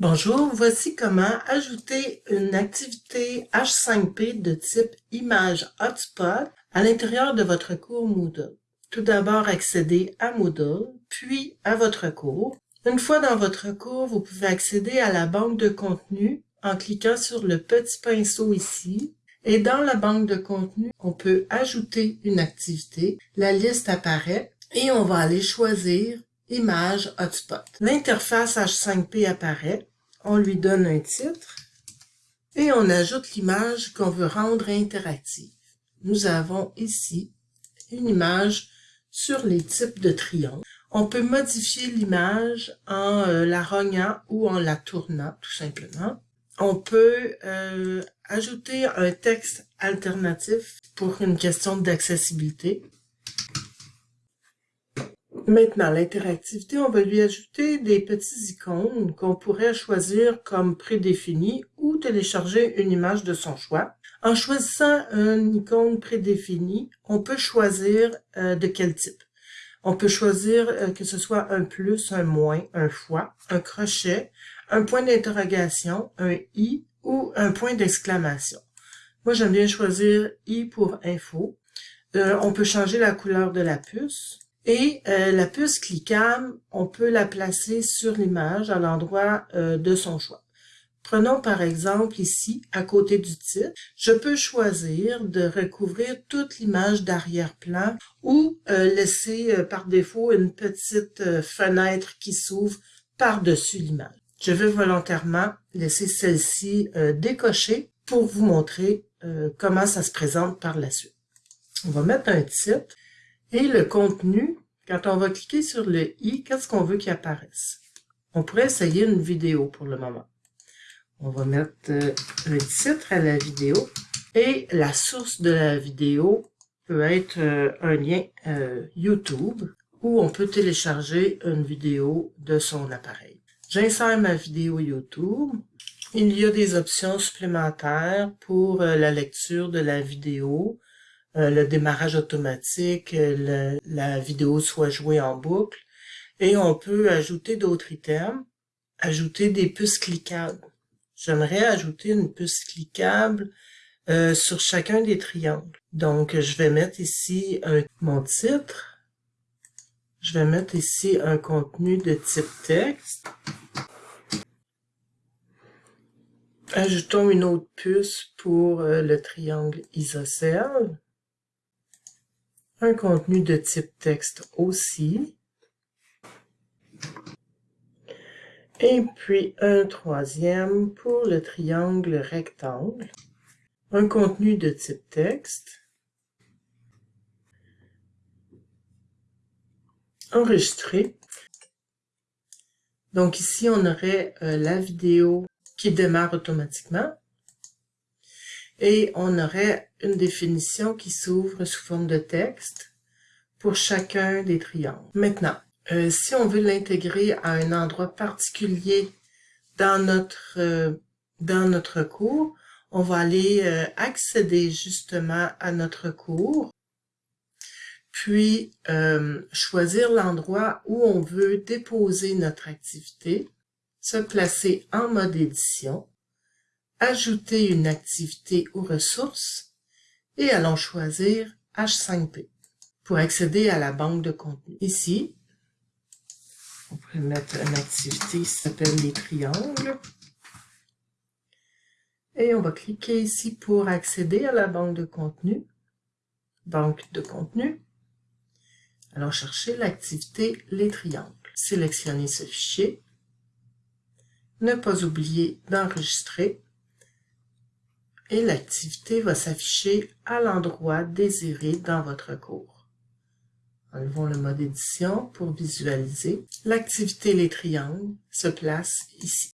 Bonjour, voici comment ajouter une activité H5P de type image hotspot à l'intérieur de votre cours Moodle. Tout d'abord, accédez à Moodle, puis à votre cours. Une fois dans votre cours, vous pouvez accéder à la banque de contenu en cliquant sur le petit pinceau ici. Et dans la banque de contenu, on peut ajouter une activité. La liste apparaît et on va aller choisir Image Hotspot. L'interface H5P apparaît. On lui donne un titre et on ajoute l'image qu'on veut rendre interactive. Nous avons ici une image sur les types de triangles. On peut modifier l'image en euh, la rognant ou en la tournant, tout simplement. On peut euh, ajouter un texte alternatif pour une question d'accessibilité. Maintenant, l'interactivité, on va lui ajouter des petits icônes qu'on pourrait choisir comme prédéfinies ou télécharger une image de son choix. En choisissant une icône prédéfinie, on peut choisir euh, de quel type. On peut choisir euh, que ce soit un plus, un moins, un fois, un crochet, un point d'interrogation, un i ou un point d'exclamation. Moi, j'aime bien choisir i pour info. Euh, on peut changer la couleur de la puce. Et euh, la puce cliquable, on peut la placer sur l'image à l'endroit euh, de son choix. Prenons par exemple ici, à côté du titre, je peux choisir de recouvrir toute l'image d'arrière-plan ou euh, laisser par défaut une petite fenêtre qui s'ouvre par-dessus l'image. Je vais volontairement laisser celle-ci décochée pour vous montrer comment ça se présente par la suite. On va mettre un titre et le contenu, quand on va cliquer sur le i, qu'est-ce qu'on veut qu'il apparaisse? On pourrait essayer une vidéo pour le moment. On va mettre euh, un titre à la vidéo et la source de la vidéo peut être euh, un lien euh, YouTube où on peut télécharger une vidéo de son appareil. J'insère ma vidéo YouTube. Il y a des options supplémentaires pour la lecture de la vidéo, euh, le démarrage automatique, euh, la vidéo soit jouée en boucle. Et on peut ajouter d'autres items, ajouter des puces cliquables. J'aimerais ajouter une puce cliquable euh, sur chacun des triangles. Donc, je vais mettre ici un, mon titre. Je vais mettre ici un contenu de type texte. Ajoutons une autre puce pour le triangle isocèle un contenu de type texte aussi, et puis un troisième pour le triangle rectangle, un contenu de type texte, enregistré. Donc ici, on aurait euh, la vidéo qui démarre automatiquement et on aurait une définition qui s'ouvre sous forme de texte pour chacun des triangles. Maintenant, euh, si on veut l'intégrer à un endroit particulier dans notre, euh, dans notre cours, on va aller euh, accéder justement à notre cours, puis choisir l'endroit où on veut déposer notre activité, se placer en mode édition, ajouter une activité aux ressources et allons choisir H5P pour accéder à la banque de contenu. Ici, on pourrait mettre une activité qui s'appelle les triangles. Et on va cliquer ici pour accéder à la banque de contenu. Banque de contenu. Allons chercher l'activité les triangles. Sélectionnez ce fichier. Ne pas oublier d'enregistrer et l'activité va s'afficher à l'endroit désiré dans votre cours. Enlevons le mode édition pour visualiser. L'activité Les triangles se place ici.